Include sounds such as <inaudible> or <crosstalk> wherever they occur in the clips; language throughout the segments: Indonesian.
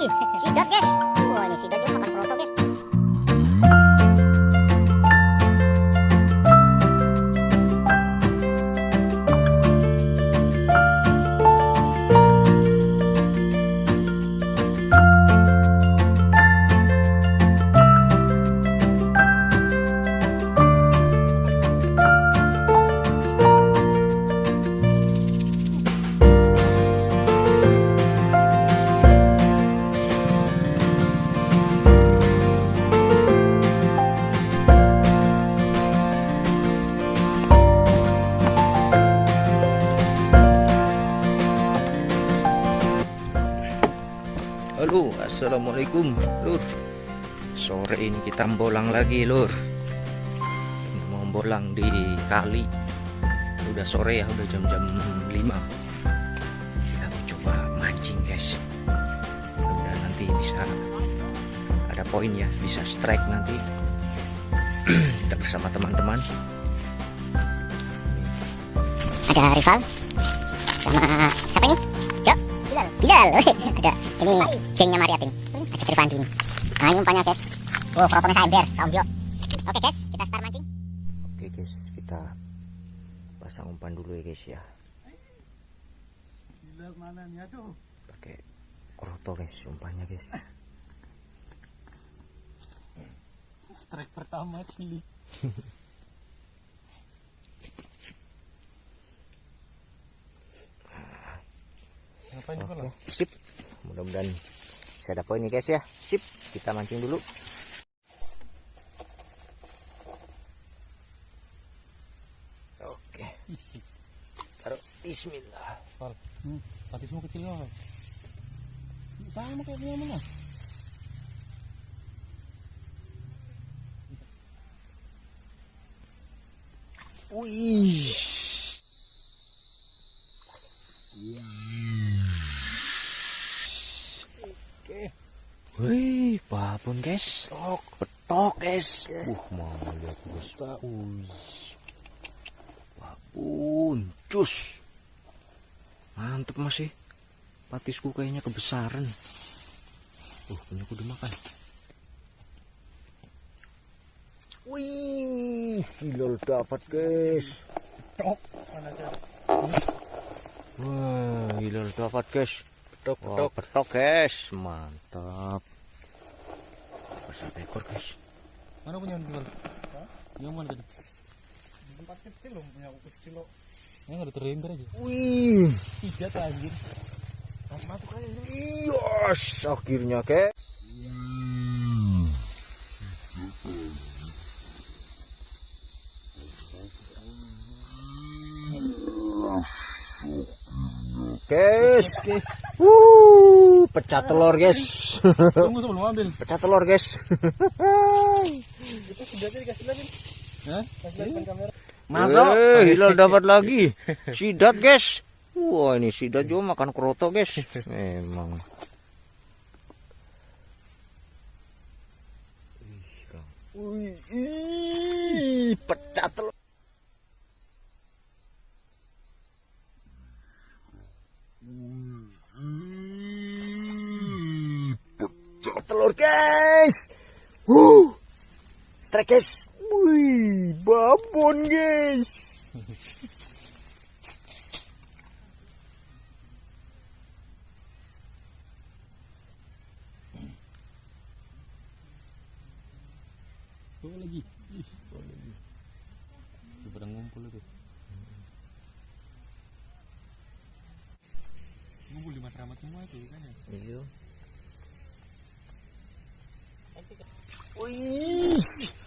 She does this. Assalamualaikum lur. Sore ini kita bolang lagi lur. Mau bolang di kali. Udah sore ya udah jam-jam 5 kita mau coba mancing guys. Mudah nanti bisa ada poin ya bisa strike nanti. Kita bersama teman-teman. Ada rival? Sama siapa ini? Bilal. Bilal. <laughs> ada ini gengnya Mariatin. Ajak Rifandi ini. Nah ini umpannya guys. Oh protonnya saya ember, saumbio. Oke guys, kita start mancing. Oke guys, kita pasang umpan dulu ya guys ya. Gila mana nih aduh. Pakai kroto guys umpannya guys. Strike pertama cili. <laughs> Ngapain juga Oke, lah? sip. Mudah-mudahan bisa ada poin nih guys ya. Sip, kita mancing dulu. Oke, taruh bismillah. Hmm. Pati semua kecil lah. Sama kayak punya mana? Wih. Wih, babon guys. Betok, betok guys. Uh, mau lihat guys. Wih. Babon, cus. Mantep masih. Patisku kayaknya kebesaran. Uh, punya aku dimakan. Wih, hilal dapat guys. Tok. Mana? Wah, hilal dapat guys. Tok, Wah, petok guys, mantap. Satu ekor guys. Mana punya jual? Yang mana tadi? Tempat kecil loh, punya aku kecil loh. Ini nggak ada terenggar aja. Wih, Tiga tuh anjir. Masuk aja ini. yes, akhirnya guys. Guys, Guys, Wuh, pecah telur guys. tunggu tuh belum ambil. pecah telur guys. Itu sudah dikasih lagi. Hah? Kasih lagi kamera. Masuk. hilal dapat lagi. Sidat guys. Wah ini sidat juga makan kroto guys. Memang. Wih, ih, pecah telur. Pecah telur guys. Wuh. Strike guys. Wih, babon guys. Tuh lagi. Ih, tuh lagi. Pada ngumpul itu. Ngumpul di masyarakat semua itu kan ya. Iya. Wih.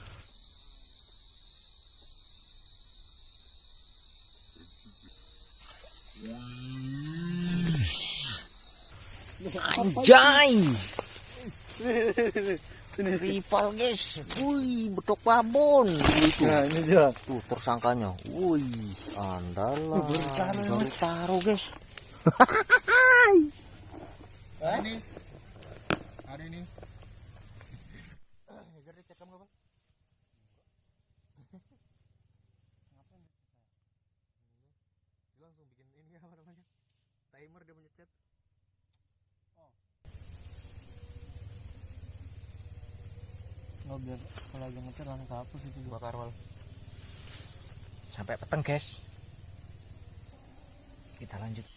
Anjay. Rival guys. Wih, betok babon. Wih, tuh. Nah, ini dia. Tuh tersangkanya. Wih, andalah. Baru taruh, guys. <laughs> Ada ini. Ada ini. Oh biar kalau lagi ngecer langsung kehapus itu dua karwal. Sampai peteng guys. Kita lanjut. <laughs>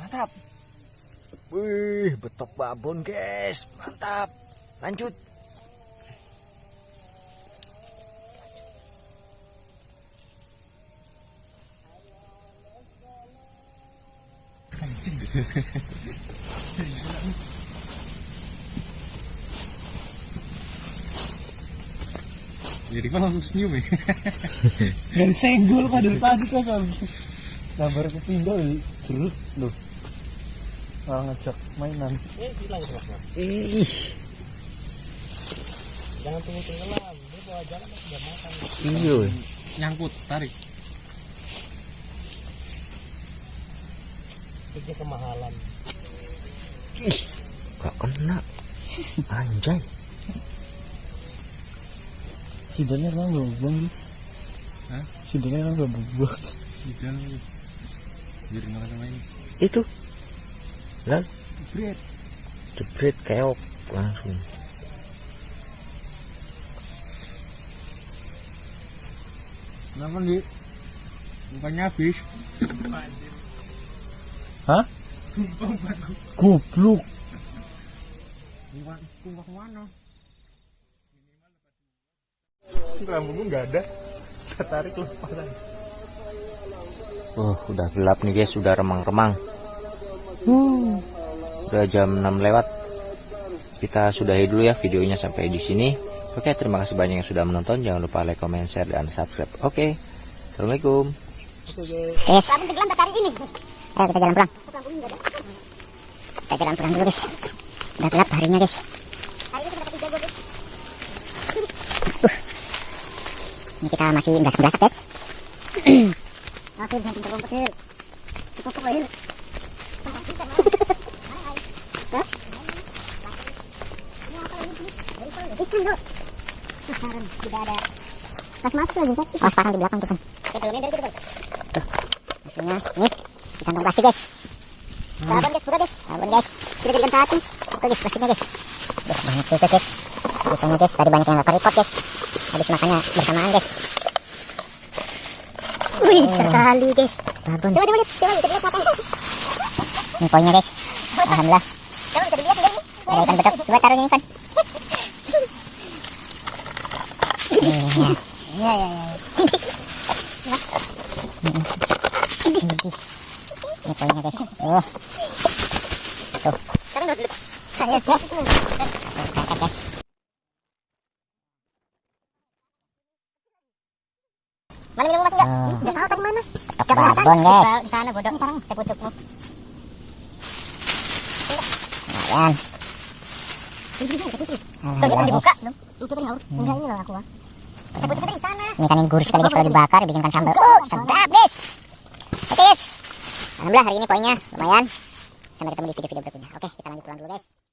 Mantap. Wih, betok babon guys. Mantap. Lanjut. <laughs> Jadi kan langsung senyum ya. <laughs> Dan senggol dari tadi kan. Gambar nah, ketinggal jeruk loh. Malah ngejak mainan. Eh hilang jeruknya. Jangan tunggu tenggelam. Ini bawa jalan udah makan. Iya. Nyangkut, tarik. Itu kemahalan. Gak kena. Anjay. Sidanya kan gak buang. Hah? Sidanya kan gak buang. Sidan Jadi nggak main. Itu. Lah, Bread. jebret keok langsung. Kenapa nih? Bukannya habis. Hah? Goblok. Mana? Rambutmu nggak ada. Ketarik lepasan. Oh, udah gelap nih guys, sudah remang-remang. Udah jam 6 lewat. Kita sudahi dulu ya videonya sampai di sini. Oke, terima kasih banyak yang sudah menonton. Jangan lupa like, comment, share, dan subscribe. Oke, Assalamualaikum. Guys. Ayo kita jalan pulang. Kita jalan pulang dulu guys. Udah gelap harinya guys. Ini kita masih berasak-berasak guys. Jangan. Cukup kecil. Tidak ada pas masuk lagi kan? Oh, sekarang di belakang tuh kan. Hasilnya nih plastik guys. Sabun guys, buka guys. Sabun guys. Kita jadikan satu. Buka guys plastiknya guys. Guys, banyak juga guys. Bukannya guys, tadi banyak yang gak keripot guys. Habis makannya bersamaan guys. Wih, sekali guys. Sabun. Coba, coba lihat, coba kita lihat matanya. Ini poinnya guys. Alhamdulillah. Coba bisa dilihat. Ada ikan betok. Coba taruh ini kan. Iya, iya, iya. Ini poinnya guys. Oh. Tuh. Sekarang udah duduk. Ayo, ya. Kakak guys. Mana minum masih enggak? Enggak tahu tadi mana. Ke babon guys. Di sana bodoh. Sekarang saya pucukmu. Lumayan. Alhamdulillah guys. belum? Kita nyaur. Enggak ini loh aku. ah. Ini kan ini gurih sekali guys kalau dibakar dibikinkan sambal. Oh, sedap guys. Oke guys. Alhamdulillah hari ini poinnya lumayan. Sampai ketemu di video-video berikutnya. Oke, kita lanjut pulang dulu guys.